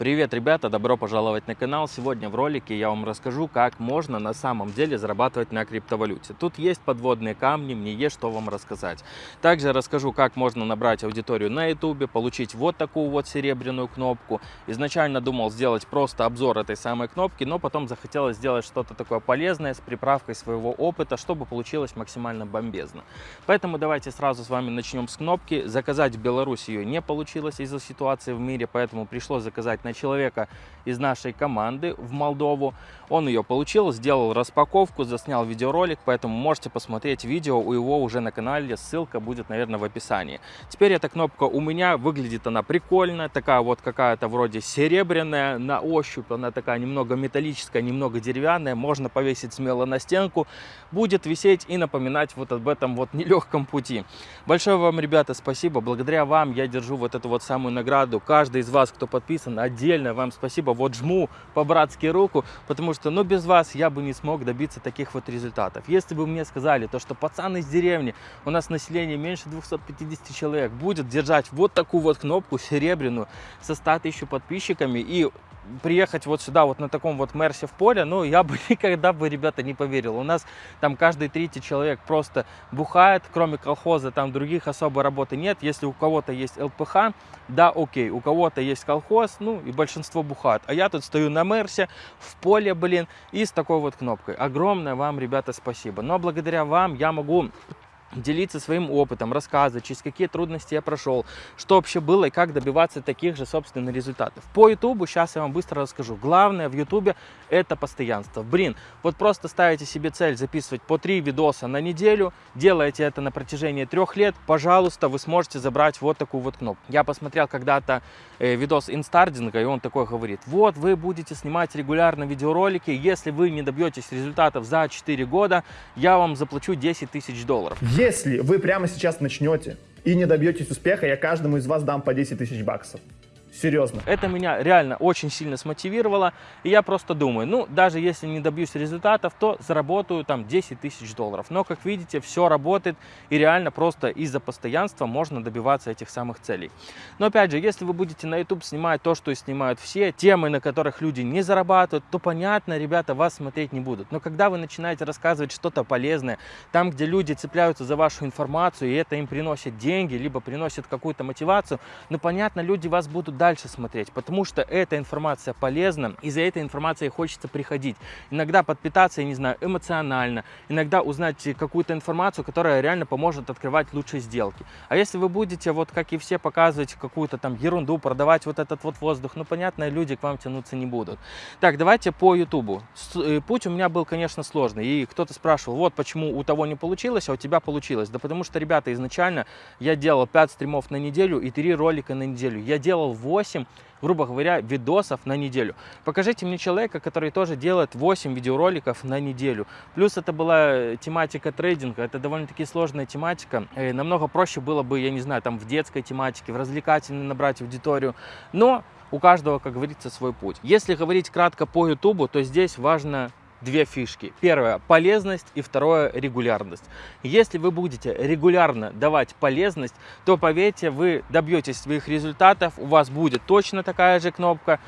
Привет, ребята! Добро пожаловать на канал. Сегодня в ролике я вам расскажу, как можно на самом деле зарабатывать на криптовалюте. Тут есть подводные камни, мне есть что вам рассказать. Также расскажу, как можно набрать аудиторию на YouTube, получить вот такую вот серебряную кнопку. Изначально думал сделать просто обзор этой самой кнопки, но потом захотелось сделать что-то такое полезное с приправкой своего опыта, чтобы получилось максимально бомбезно. Поэтому давайте сразу с вами начнем с кнопки. Заказать в Беларуси ее не получилось из-за ситуации в мире, поэтому пришлось заказать на на человека из нашей команды в Молдову. Он ее получил, сделал распаковку, заснял видеоролик, поэтому можете посмотреть видео у его уже на канале, ссылка будет, наверное, в описании. Теперь эта кнопка у меня, выглядит она прикольно, такая вот какая-то вроде серебряная, на ощупь. Она такая немного металлическая, немного деревянная, можно повесить смело на стенку, будет висеть и напоминать вот об этом вот нелегком пути. Большое вам, ребята, спасибо, благодаря вам я держу вот эту вот самую награду, каждый из вас, кто подписан, отдельно вам спасибо, вот жму по-братски руку, потому что, ну, без вас я бы не смог добиться таких вот результатов. Если бы мне сказали, то, что пацан из деревни, у нас население меньше 250 человек, будет держать вот такую вот кнопку серебряную со 100 тысяч подписчиками и приехать вот сюда, вот на таком вот Мерсе в поле, ну, я бы никогда бы, ребята, не поверил. У нас там каждый третий человек просто бухает, кроме колхоза, там других особой работы нет. Если у кого-то есть ЛПХ, да, окей, у кого-то есть колхоз, ну, и большинство бухает. А я тут стою на Мерсе, в поле, блин, и с такой вот кнопкой. Огромное вам, ребята, спасибо. Но благодаря вам я могу делиться своим опытом, рассказывать, через какие трудности я прошел, что вообще было и как добиваться таких же, собственно, результатов. По Ютубу сейчас я вам быстро расскажу. Главное в Ютубе это постоянство. Блин, вот просто ставите себе цель записывать по 3 видоса на неделю, делаете это на протяжении трех лет, пожалуйста, вы сможете забрать вот такую вот кнопку. Я посмотрел когда-то э, видос инстардинга, и он такой говорит, вот вы будете снимать регулярно видеоролики, если вы не добьетесь результатов за 4 года, я вам заплачу 10 тысяч долларов. Если вы прямо сейчас начнете и не добьетесь успеха, я каждому из вас дам по 10 тысяч баксов. Серьезно. Это меня реально очень сильно смотивировало. И я просто думаю, ну, даже если не добьюсь результатов, то заработаю там 10 тысяч долларов. Но, как видите, все работает. И реально просто из-за постоянства можно добиваться этих самых целей. Но, опять же, если вы будете на YouTube снимать то, что снимают все, темы, на которых люди не зарабатывают, то, понятно, ребята вас смотреть не будут. Но когда вы начинаете рассказывать что-то полезное, там, где люди цепляются за вашу информацию, и это им приносит деньги, либо приносит какую-то мотивацию, ну, понятно, люди вас будут дальше смотреть, потому что эта информация полезна, и за этой информацией хочется приходить. Иногда подпитаться, я не знаю, эмоционально, иногда узнать какую-то информацию, которая реально поможет открывать лучшие сделки. А если вы будете, вот как и все, показывать какую-то там ерунду, продавать вот этот вот воздух, ну, понятно, люди к вам тянуться не будут. Так, давайте по Ютубу. Э, путь у меня был, конечно, сложный, и кто-то спрашивал, вот почему у того не получилось, а у тебя получилось. Да потому что, ребята, изначально я делал 5 стримов на неделю и 3 ролика на неделю. Я делал 8 8, грубо говоря, видосов на неделю. Покажите мне человека, который тоже делает 8 видеороликов на неделю. Плюс это была тематика трейдинга, это довольно-таки сложная тематика. И э, намного проще было бы, я не знаю, там в детской тематике, в развлекательной набрать аудиторию. Но у каждого, как говорится, свой путь. Если говорить кратко по YouTube, то здесь важно две фишки. Первое – полезность и второе – регулярность. Если вы будете регулярно давать полезность, то поверьте, вы добьетесь своих результатов, у вас будет точно такая же кнопка,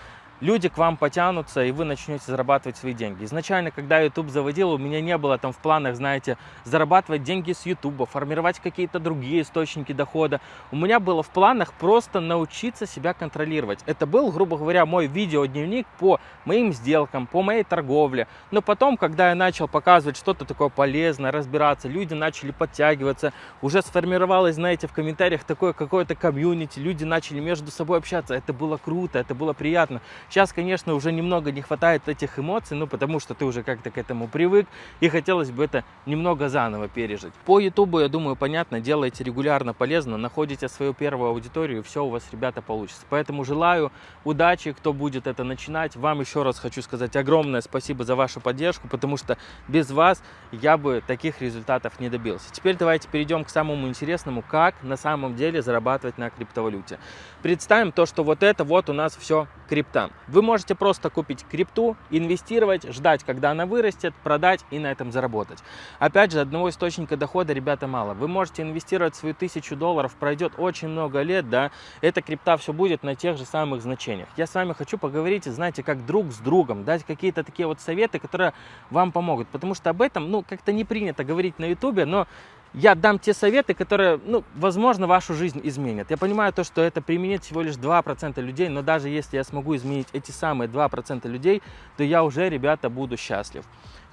люди к вам потянутся, и вы начнете зарабатывать свои деньги. Изначально, когда YouTube заводил, у меня не было там в планах, знаете, зарабатывать деньги с YouTube, формировать какие-то другие источники дохода. У меня было в планах просто научиться себя контролировать. Это был, грубо говоря, мой видеодневник по моим сделкам, по моей торговле. Но потом, когда я начал показывать что-то такое полезное, разбираться, люди начали подтягиваться, уже сформировалось, знаете, в комментариях такое какое-то комьюнити, люди начали между собой общаться. Это было круто, это было приятно. Сейчас, конечно, уже немного не хватает этих эмоций, ну, потому что ты уже как-то к этому привык, и хотелось бы это немного заново пережить. По Ютубу, я думаю, понятно, делаете регулярно полезно, находите свою первую аудиторию, и все у вас, ребята, получится. Поэтому желаю удачи, кто будет это начинать. Вам еще раз хочу сказать огромное спасибо за вашу поддержку, потому что без вас я бы таких результатов не добился. Теперь давайте перейдем к самому интересному, как на самом деле зарабатывать на криптовалюте. Представим то, что вот это вот у нас все крипта. Вы можете просто купить крипту, инвестировать, ждать, когда она вырастет, продать и на этом заработать. Опять же, одного источника дохода, ребята, мало. Вы можете инвестировать свою тысячу долларов, пройдет очень много лет, да, эта крипта все будет на тех же самых значениях. Я с вами хочу поговорить, знаете, как друг с другом, дать какие-то такие вот советы, которые вам помогут. Потому что об этом, ну, как-то не принято говорить на ютубе, но я дам те советы, которые, ну, возможно, вашу жизнь изменят. Я понимаю то, что это применит всего лишь 2% людей, но даже если я смогу изменить эти самые 2% людей, то я уже, ребята, буду счастлив.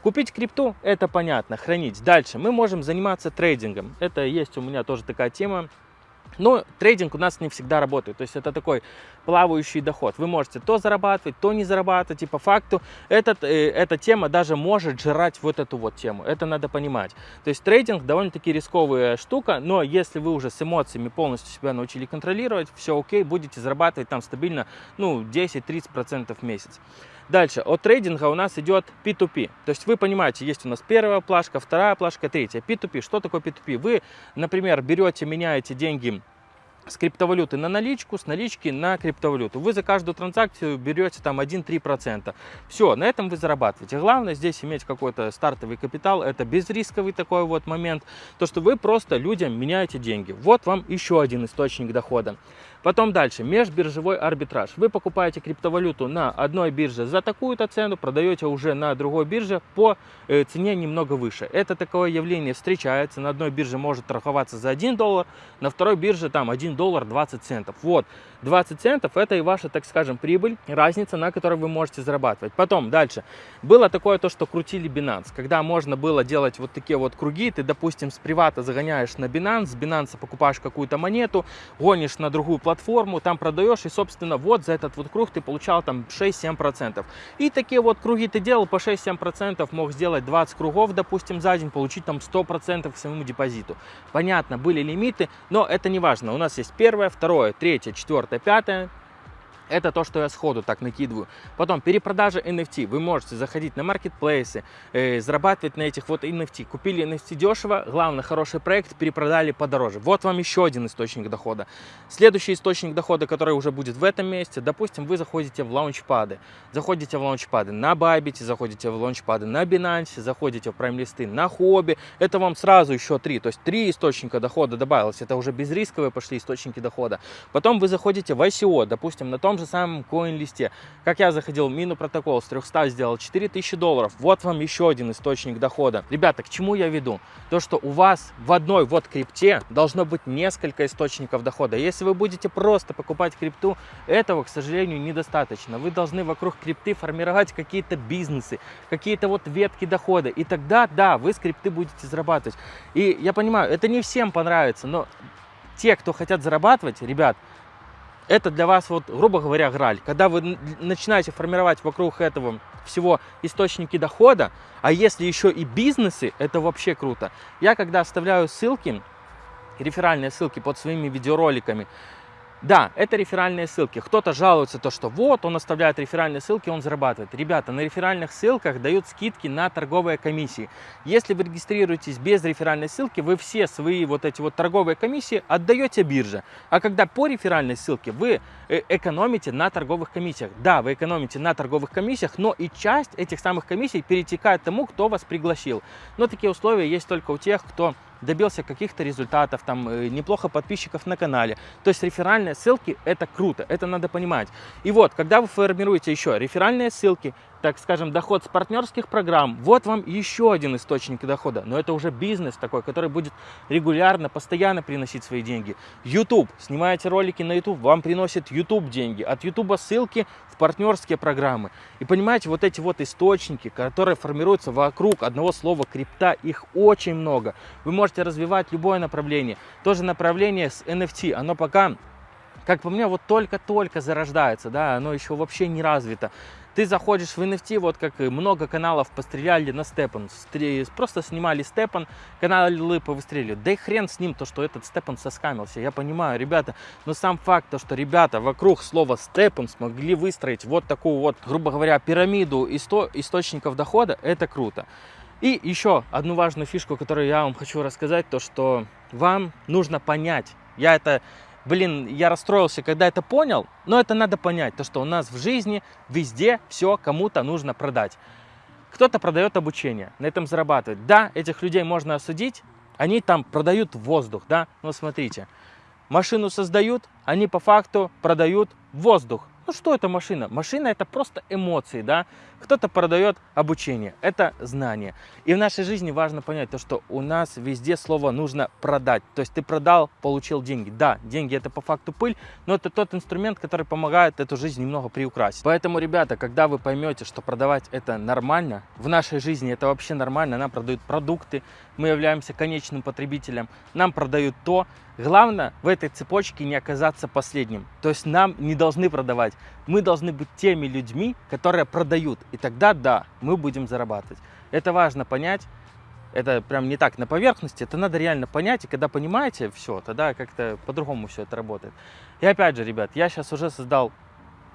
Купить крипту, это понятно, хранить. Дальше мы можем заниматься трейдингом. Это есть у меня тоже такая тема. Но трейдинг у нас не всегда работает. То есть это такой плавающий доход. Вы можете то зарабатывать, то не зарабатывать. И по факту этот, э, эта тема даже может жрать вот эту вот тему. Это надо понимать. То есть трейдинг довольно-таки рисковая штука. Но если вы уже с эмоциями полностью себя научили контролировать, все окей, будете зарабатывать там стабильно ну, 10-30% в месяц. Дальше, от трейдинга у нас идет P2P. То есть вы понимаете, есть у нас первая плашка, вторая плашка, третья. P2P. Что такое P2P? Вы, например, берете, меняете деньги с криптовалюты на наличку, с налички на криптовалюту. Вы за каждую транзакцию берете там 1-3%. Все, на этом вы зарабатываете. Главное здесь иметь какой-то стартовый капитал. Это безрисковый такой вот момент. То, что вы просто людям меняете деньги. Вот вам еще один источник дохода. Потом дальше, межбиржевой арбитраж. Вы покупаете криптовалюту на одной бирже за такую-то цену, продаете уже на другой бирже по э, цене немного выше. Это такое явление встречается. На одной бирже может торговаться за 1 доллар, на второй бирже там 1 доллар 20 центов. Вот, 20 центов это и ваша, так скажем, прибыль, разница, на которой вы можете зарабатывать. Потом, дальше, было такое то, что крутили Binance, когда можно было делать вот такие вот круги, ты, допустим, с привата загоняешь на Binance, с Binance покупаешь какую-то монету, гонишь на другую там продаешь, и, собственно, вот за этот вот круг ты получал там 6-7%. И такие вот круги ты делал по 6-7%, мог сделать 20 кругов, допустим, за день, получить там 100% к своему депозиту. Понятно, были лимиты, но это не важно. У нас есть первое, второе, третье, четвертое, пятое. Это то, что я сходу так накидываю. Потом перепродажа NFT. Вы можете заходить на маркетплейсы, э, зарабатывать на этих вот NFT. Купили NFT дешево, главное, хороший проект, перепродали подороже. Вот вам еще один источник дохода. Следующий источник дохода, который уже будет в этом месте, допустим, вы заходите в лаунчпады. Заходите в лаунчпады на Bybit, заходите в лаунчпады на Binance, заходите в прайм-листы на Хобби. Это вам сразу еще три. То есть три источника дохода добавилось. Это уже безрисковые пошли источники дохода. Потом вы заходите в ICO, допустим, на том же самом коин-листе. Как я заходил в мину протокол с 300 сделал 4000 долларов. Вот вам еще один источник дохода. Ребята, к чему я веду? То, что у вас в одной вот крипте должно быть несколько источников дохода. Если вы будете просто покупать крипту, этого, к сожалению, недостаточно. Вы должны вокруг крипты формировать какие-то бизнесы, какие-то вот ветки дохода. И тогда, да, вы с крипты будете зарабатывать. И я понимаю, это не всем понравится, но те, кто хотят зарабатывать, ребят, это для вас, вот, грубо говоря, граль. Когда вы начинаете формировать вокруг этого всего источники дохода, а если еще и бизнесы, это вообще круто. Я когда оставляю ссылки, реферальные ссылки под своими видеороликами, да, это реферальные ссылки. Кто-то жалуется, то, что вот, он оставляет реферальные ссылки, он зарабатывает. Ребята, на реферальных ссылках дают скидки на торговые комиссии. Если вы регистрируетесь без реферальной ссылки, вы все свои вот эти вот торговые комиссии отдаете бирже. А когда по реферальной ссылке, вы э, экономите на торговых комиссиях. Да, вы экономите на торговых комиссиях, но и часть этих самых комиссий перетекает тому, кто вас пригласил. Но такие условия есть только у тех, кто добился каких-то результатов, там э, неплохо подписчиков на канале. То есть реферальные ссылки это круто, это надо понимать. И вот, когда вы формируете еще реферальные ссылки, так скажем, доход с партнерских программ, вот вам еще один источник дохода. Но это уже бизнес такой, который будет регулярно, постоянно приносить свои деньги. YouTube. Снимаете ролики на YouTube, вам приносит YouTube деньги. От YouTube ссылки в партнерские программы. И понимаете, вот эти вот источники, которые формируются вокруг одного слова крипта, их очень много. Вы можете развивать любое направление. Тоже направление с NFT, оно пока как по мне, вот только-только зарождается, да, оно еще вообще не развито. Ты заходишь в NFT, вот как много каналов постреляли на Степан, просто снимали Степан, каналы повыстрелили. Да и хрен с ним, то, что этот Степан соскамился, я понимаю, ребята, но сам факт, то, что ребята вокруг слова Степан смогли выстроить вот такую вот, грубо говоря, пирамиду исто источников дохода, это круто. И еще одну важную фишку, которую я вам хочу рассказать, то, что вам нужно понять, я это блин, я расстроился, когда это понял, но это надо понять, то, что у нас в жизни везде все кому-то нужно продать. Кто-то продает обучение, на этом зарабатывает. Да, этих людей можно осудить, они там продают воздух, да, но смотрите, машину создают, они по факту продают воздух. Ну что это машина? Машина это просто эмоции, да. Кто-то продает обучение, это знание. И в нашей жизни важно понять то, что у нас везде слово нужно продать. То есть ты продал, получил деньги. Да, деньги это по факту пыль, но это тот инструмент, который помогает эту жизнь немного приукрасить. Поэтому, ребята, когда вы поймете, что продавать это нормально, в нашей жизни это вообще нормально, нам продают продукты, мы являемся конечным потребителем, нам продают то. Главное в этой цепочке не оказаться последним. То есть нам не должны продавать. Мы должны быть теми людьми, которые продают. И тогда, да, мы будем зарабатывать. Это важно понять. Это прям не так на поверхности, это надо реально понять. И когда понимаете все, тогда как-то по-другому все это работает. И опять же, ребят, я сейчас уже создал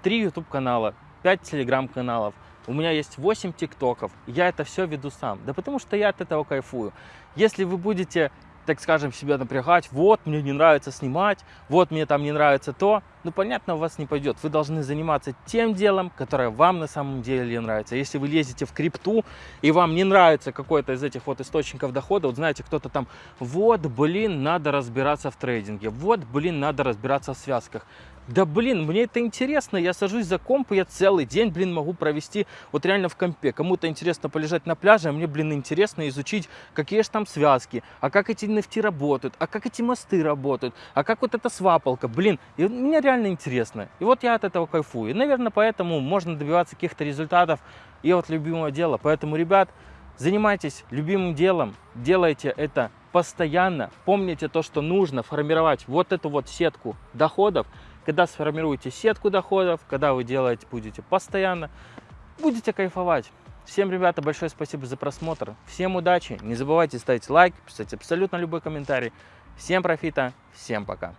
3 YouTube канала, 5 Telegram каналов. У меня есть 8 тиктоков. Я это все веду сам. Да потому что я от этого кайфую. Если вы будете так скажем, себя напрягать, вот, мне не нравится снимать, вот, мне там не нравится то, ну, понятно, у вас не пойдет. Вы должны заниматься тем делом, которое вам на самом деле нравится. Если вы лезете в крипту, и вам не нравится какой-то из этих вот источников дохода, вот знаете, кто-то там, вот, блин, надо разбираться в трейдинге, вот, блин, надо разбираться в связках. Да блин, мне это интересно, я сажусь за комп, и я целый день, блин, могу провести вот реально в компе. Кому-то интересно полежать на пляже, а мне, блин, интересно изучить, какие же там связки, а как эти NFT работают, а как эти мосты работают, а как вот эта свапалка, блин. И мне реально интересно. И вот я от этого кайфую. И, наверное, поэтому можно добиваться каких-то результатов и от любимого дела. Поэтому, ребят, занимайтесь любимым делом, делайте это постоянно. Помните то, что нужно формировать вот эту вот сетку доходов, когда сформируете сетку доходов, когда вы делаете будете постоянно, будете кайфовать. Всем, ребята, большое спасибо за просмотр. Всем удачи. Не забывайте ставить лайк, писать абсолютно любой комментарий. Всем профита. Всем пока.